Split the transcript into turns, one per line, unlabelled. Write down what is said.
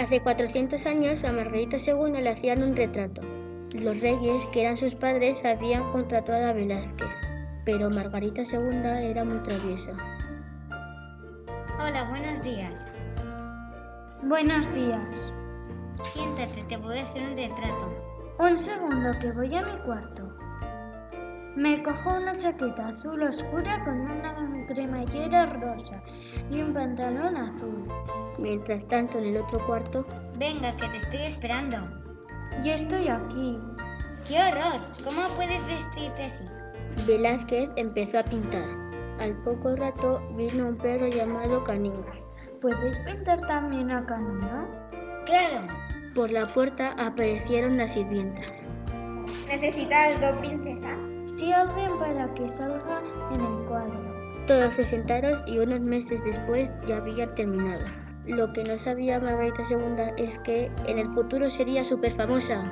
Hace 400 años a Margarita II le hacían un retrato. Los reyes, que eran sus padres, habían contratado a Velázquez, pero Margarita II era muy traviesa.
Hola, buenos días.
Buenos días.
Siéntate, te voy a hacer un retrato.
Un segundo que voy a mi cuarto. Me cojo una chaqueta azul oscura con una cremallera rosa y un pantalón azul.
Mientras tanto, en el otro cuarto,
Venga, que te estoy esperando.
Yo estoy aquí.
¡Qué horror! ¿Cómo puedes vestirte así?
Velázquez empezó a pintar. Al poco rato vino un perro llamado Canino.
¿Puedes pintar también a Canino?
Claro.
Por la puerta aparecieron las sirvientas.
¿Necesita algo, princesa?
Sí, alguien para que salga en el cuadro.
Todos se sentaron y unos meses después ya habían terminado. Lo que no sabía Margarita II es que en el futuro sería súper famosa.